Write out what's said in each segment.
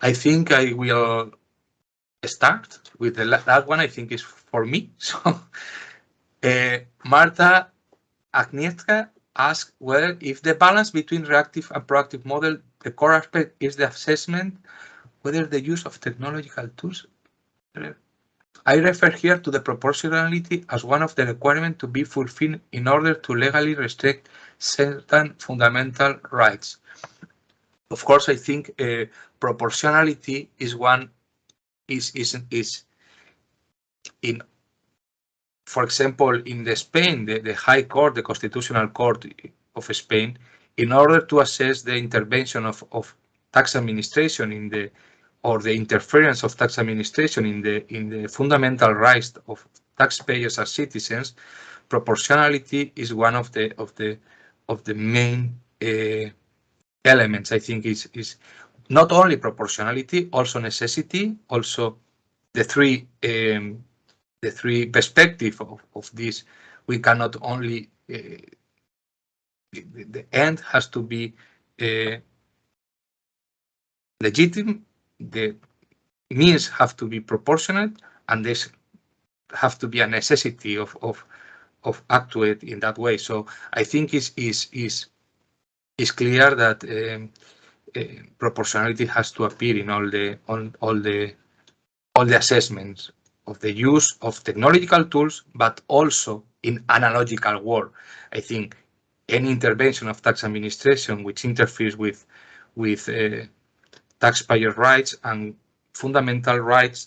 I think I will start with the that one. I think is for me. So, uh, Marta Agnieszka asked whether if the balance between reactive and proactive model, the core aspect is the assessment, whether the use of technological tools. I refer here to the proportionality as one of the requirements to be fulfilled in order to legally restrict certain fundamental rights. Of course, I think uh, proportionality is one is is is in for example in the Spain the, the High Court the Constitutional Court of Spain in order to assess the intervention of, of tax administration in the or the interference of tax administration in the in the fundamental rights of taxpayers as citizens proportionality is one of the of the of the main uh, elements I think is is not only proportionality, also necessity, also the three um, the three perspective of, of this. We cannot only uh, the, the, end has to be uh, legitimate. The means have to be proportionate, and this have to be a necessity of of of actuate in that way. So I think is is is is clear that. Um, proportionality has to appear in all the on all the all the assessments of the use of technological tools, but also in analogical world. I think any intervention of tax administration which interferes with with uh, taxpayer rights and fundamental rights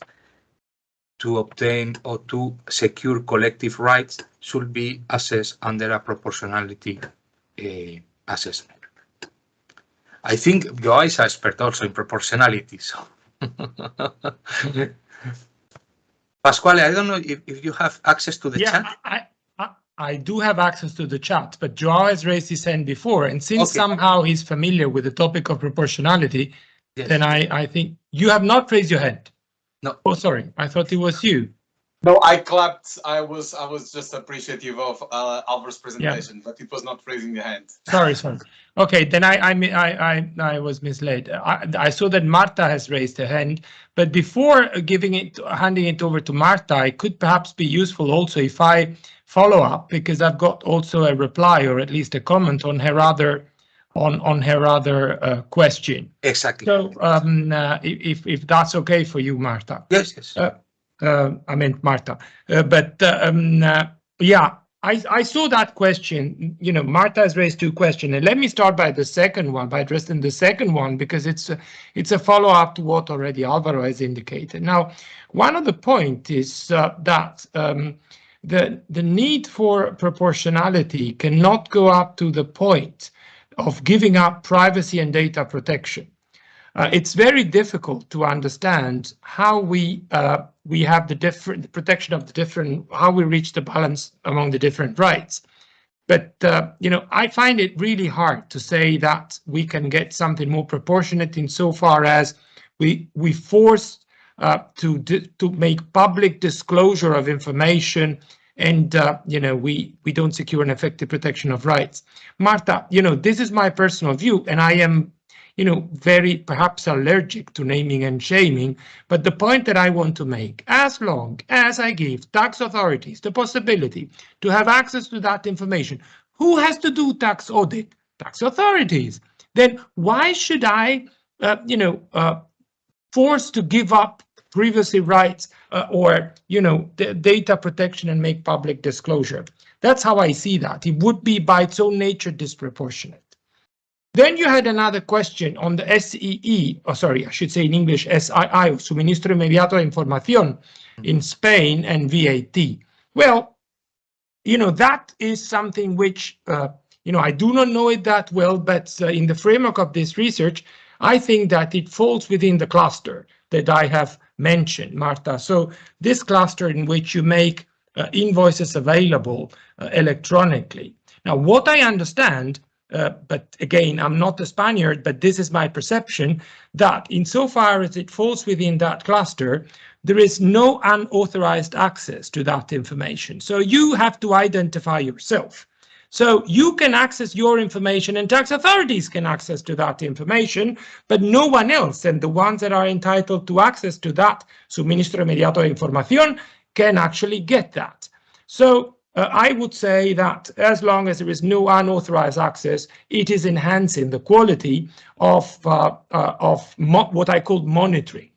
to obtain or to secure collective rights should be assessed under a proportionality uh, assessment. I think Joao is an expert also in proportionality. So. Pasquale, I don't know if, if you have access to the yeah, chat. I, I, I do have access to the chat, but Joao has raised his hand before. And since okay. somehow he's familiar with the topic of proportionality, yes. then I, I think you have not raised your hand. No. Oh, sorry. I thought it was you. No, I clapped. I was I was just appreciative of uh, Alvaro's presentation, yeah. but it was not raising the hand. Sorry, sorry. Okay, then I I I I, I was misled. I, I saw that Marta has raised her hand, but before giving it handing it over to Marta, it could perhaps be useful also if I follow up because I've got also a reply or at least a comment on her other on on her other uh, question. Exactly. So um, uh, if if that's okay for you, Marta. Yes. Yes. Uh, I meant Marta. Uh, but uh, um, yeah, I, I, saw that question. You know, Marta has raised two questions, and let me start by the second one, by addressing the second one, because it's a, it's a follow-up to what already Alvaro has indicated. Now, one of the point is uh, that um, the the need for proportionality cannot go up to the point of giving up privacy and data protection. Uh, it's very difficult to understand how we uh, we have the different the protection of the different how we reach the balance among the different rights. But uh, you know, I find it really hard to say that we can get something more proportionate insofar as we we force uh, to to make public disclosure of information and uh, you know we we don't secure an effective protection of rights. Marta, you know this is my personal view, and I am you know, very perhaps allergic to naming and shaming. But the point that I want to make, as long as I give tax authorities the possibility to have access to that information, who has to do tax audit? Tax authorities. Then why should I, uh, you know, uh, force to give up privacy rights uh, or, you know, data protection and make public disclosure? That's how I see that. It would be by its own nature disproportionate. Then you had another question on the SEE, or oh, sorry, I should say in English, SII, Suministro Inmediato de Información in Spain and VAT. Well, you know, that is something which, uh, you know, I do not know it that well, but uh, in the framework of this research, I think that it falls within the cluster that I have mentioned, Marta. So this cluster in which you make uh, invoices available uh, electronically. Now, what I understand uh, but again, I'm not a Spaniard, but this is my perception that insofar as it falls within that cluster, there is no unauthorized access to that information. So you have to identify yourself. So you can access your information and tax authorities can access to that information, but no one else. And the ones that are entitled to access to that suministro inmediato de información can actually get that. So uh, I would say that as long as there is no unauthorized access, it is enhancing the quality of, uh, uh, of what I call monitoring.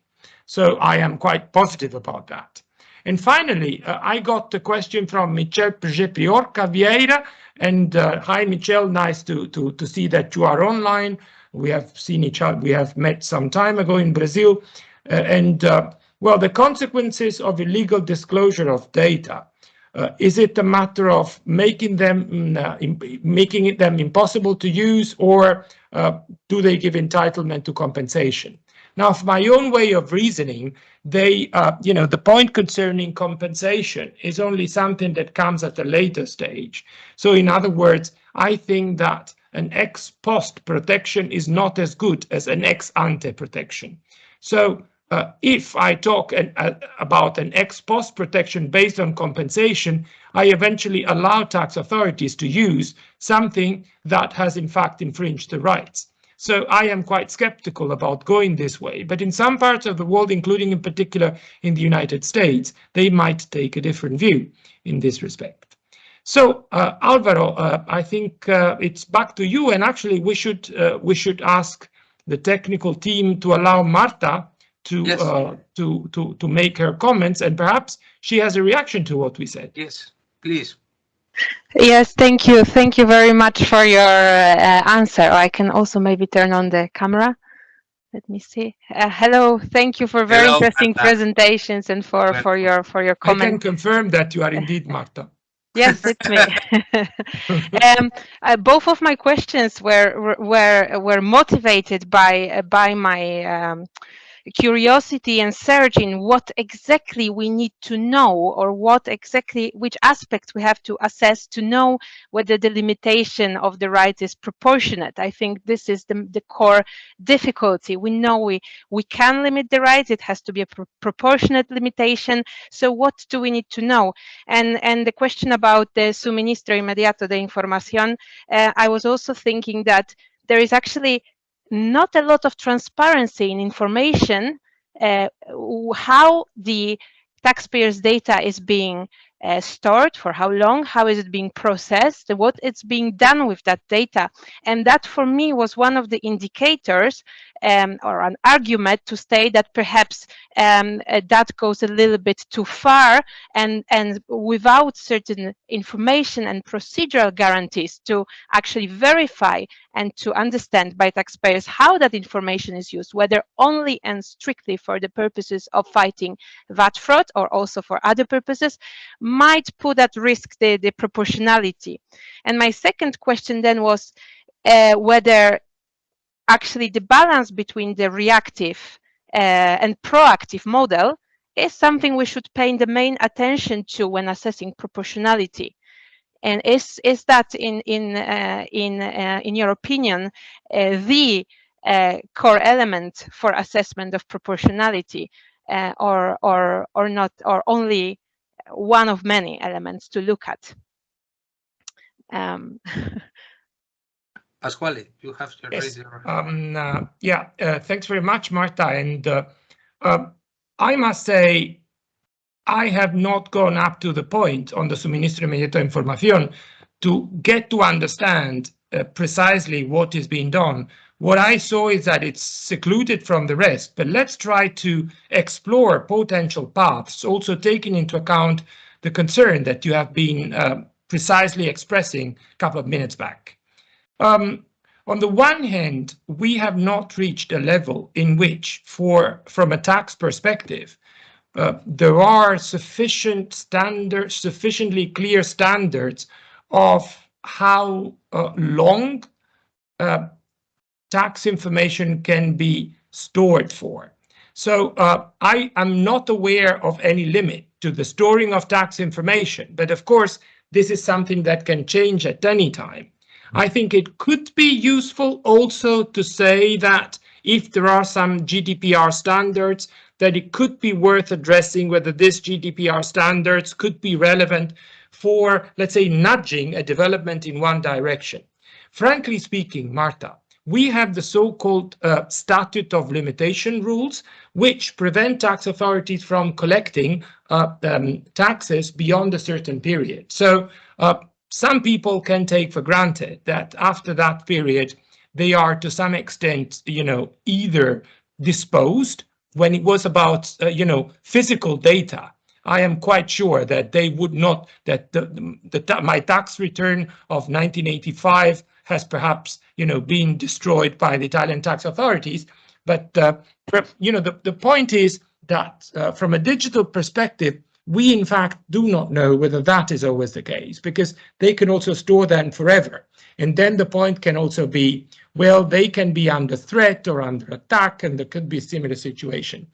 So I am quite positive about that. And finally, uh, I got a question from Michel Priorca Vieira. And uh, hi, Michel, nice to, to, to see that you are online. We have seen each other, we have met some time ago in Brazil. Uh, and well, the consequences of illegal disclosure of data is it a matter of making them mm, uh, making them impossible to use, or uh, do they give entitlement to compensation? Now, of my own way of reasoning, they, uh, you know, the point concerning compensation is only something that comes at a later stage. So, in other words, I think that an ex post protection is not as good as an ex ante protection. So uh, if I talk an, uh, about an ex post protection based on compensation, I eventually allow tax authorities to use something that has in fact infringed the rights. So I am quite skeptical about going this way, but in some parts of the world, including in particular in the United States, they might take a different view in this respect. So uh, Alvaro, uh, I think uh, it's back to you, and actually we should uh, we should ask the technical team to allow Marta to yes. uh, to to to make her comments, and perhaps she has a reaction to what we said. Yes, please. Yes, thank you. Thank you very much for your uh, answer. I can also maybe turn on the camera. Let me see. Uh, hello. Thank you for very hello, interesting Marta. presentations and for for your for your comments. I can confirm that you are indeed Marta. Yes, it's me. um, uh, both of my questions were were were motivated by uh, by my um, curiosity and searching what exactly we need to know or what exactly which aspects we have to assess to know whether the limitation of the right is proportionate. I think this is the, the core difficulty. We know we we can limit the rights it has to be a pro proportionate limitation. So what do we need to know? And and the question about the suministro inmediato de información uh, i was also thinking that there is actually not a lot of transparency in information uh, how the taxpayers' data is being uh, stored, for how long, how is it being processed, what it's being done with that data. And that for me was one of the indicators um, or an argument to say that perhaps um, uh, that goes a little bit too far and, and without certain information and procedural guarantees to actually verify and to understand by taxpayers how that information is used, whether only and strictly for the purposes of fighting VAT fraud or also for other purposes, might put at risk the, the proportionality. And my second question then was uh, whether actually the balance between the reactive uh, and proactive model is something we should pay the main attention to when assessing proportionality. And is is that in in uh, in uh, in your opinion uh, the uh, core element for assessment of proportionality, uh, or or or not, or only one of many elements to look at? Um, Pasquale, you have to yes. raise your um, uh, yeah, uh, thanks very much, Marta. And uh, uh, I must say, I have not gone up to the point on the suministro inmediato de información to get to understand uh, precisely what is being done. What I saw is that it's secluded from the rest, but let's try to explore potential paths, also taking into account the concern that you have been uh, precisely expressing a couple of minutes back. Um, on the one hand, we have not reached a level in which, for from a tax perspective, uh, there are sufficient standards, sufficiently clear standards of how uh, long uh, tax information can be stored for. So uh, I am not aware of any limit to the storing of tax information, but of course, this is something that can change at any time. I think it could be useful also to say that if there are some GDPR standards, that it could be worth addressing whether this GDPR standards could be relevant for, let's say, nudging a development in one direction. Frankly speaking, Marta, we have the so-called uh, statute of limitation rules, which prevent tax authorities from collecting uh, um, taxes beyond a certain period. So uh, some people can take for granted that after that period, they are to some extent, you know, either disposed when it was about, uh, you know, physical data. I am quite sure that they would not, that the, the, my tax return of 1985 has perhaps, you know, been destroyed by the Italian tax authorities. But, uh, you know, the, the point is that uh, from a digital perspective, we in fact do not know whether that is always the case because they can also store them forever. And then the point can also be, well, they can be under threat or under attack and there could be a similar situation.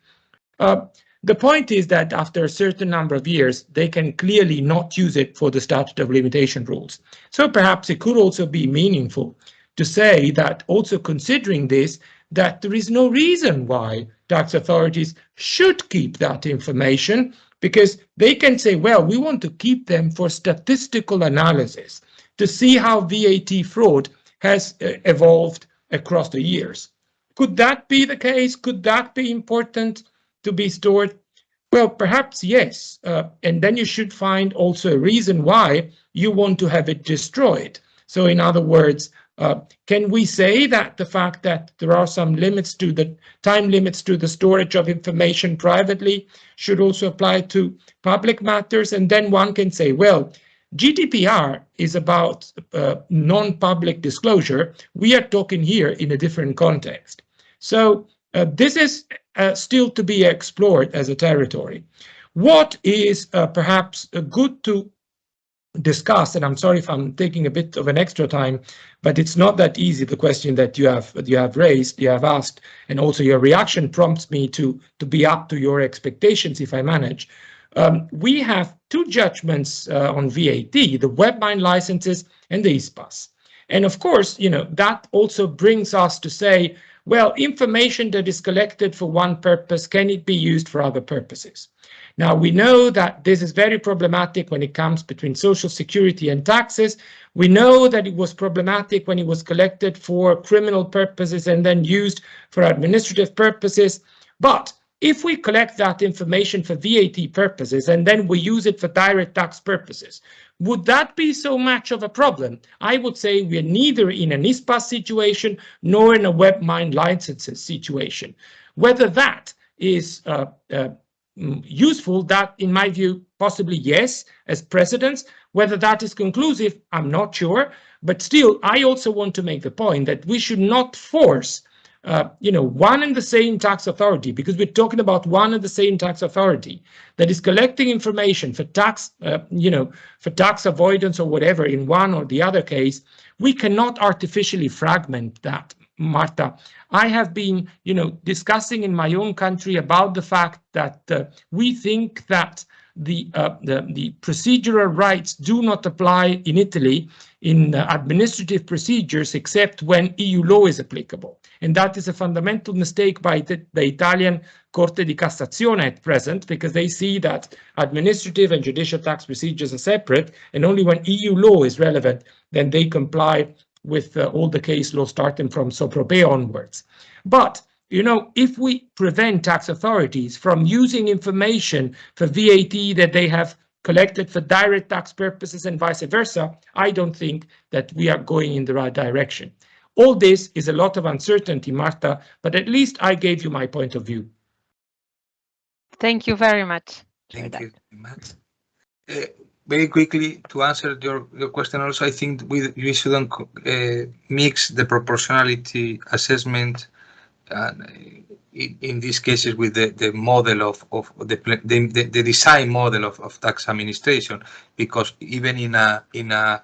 Uh, the point is that after a certain number of years, they can clearly not use it for the statute of limitation rules. So perhaps it could also be meaningful to say that also considering this, that there is no reason why tax authorities should keep that information because they can say, well, we want to keep them for statistical analysis to see how VAT fraud has uh, evolved across the years. Could that be the case? Could that be important? to be stored? Well, perhaps yes. Uh, and then you should find also a reason why you want to have it destroyed. So in other words, uh, can we say that the fact that there are some limits to the time limits to the storage of information privately should also apply to public matters? And then one can say, well, GDPR is about uh, non-public disclosure. We are talking here in a different context. So uh, this is uh, still to be explored as a territory. What is uh, perhaps good to discuss, and I'm sorry if I'm taking a bit of an extra time, but it's not that easy, the question that you have you have raised, you have asked, and also your reaction prompts me to, to be up to your expectations if I manage. Um, we have two judgments uh, on VAT, the WebMindLicenses and the ISPAS. And of course, you know, that also brings us to say, well, information that is collected for one purpose, can it be used for other purposes? Now, we know that this is very problematic when it comes between social security and taxes. We know that it was problematic when it was collected for criminal purposes and then used for administrative purposes. But if we collect that information for VAT purposes and then we use it for direct tax purposes, would that be so much of a problem? I would say we are neither in an ISPAS situation nor in a WebMindLicenses situation. Whether that is uh, uh, useful, that in my view, possibly yes, as precedents. Whether that is conclusive, I'm not sure. But still, I also want to make the point that we should not force uh, you know, one and the same tax authority, because we're talking about one and the same tax authority that is collecting information for tax, uh, you know, for tax avoidance or whatever in one or the other case, we cannot artificially fragment that, Marta. I have been, you know, discussing in my own country about the fact that uh, we think that the, uh, the, the procedural rights do not apply in Italy in uh, administrative procedures except when EU law is applicable. And that is a fundamental mistake by the, the Italian Corte di Cassazione at present, because they see that administrative and judicial tax procedures are separate, and only when EU law is relevant, then they comply with uh, all the case law starting from Sopropé onwards. But you know, if we prevent tax authorities from using information for VAT that they have collected for direct tax purposes and vice versa, I don't think that we are going in the right direction. All this is a lot of uncertainty, Marta, but at least I gave you my point of view. Thank you very much. Thank you, Matt. Uh, very quickly to answer your, your question also, I think we, we shouldn't uh, mix the proportionality assessment uh, in, in these cases with the, the model of, of the, the, the design model of, of tax administration, because even in a, in a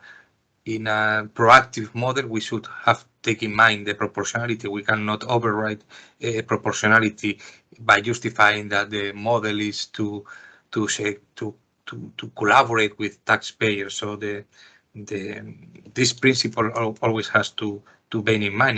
in a proactive model, we should have take in mind the proportionality. We cannot override uh, proportionality by justifying that the model is to to say to to to collaborate with taxpayers. So the the this principle always has to to bear in mind.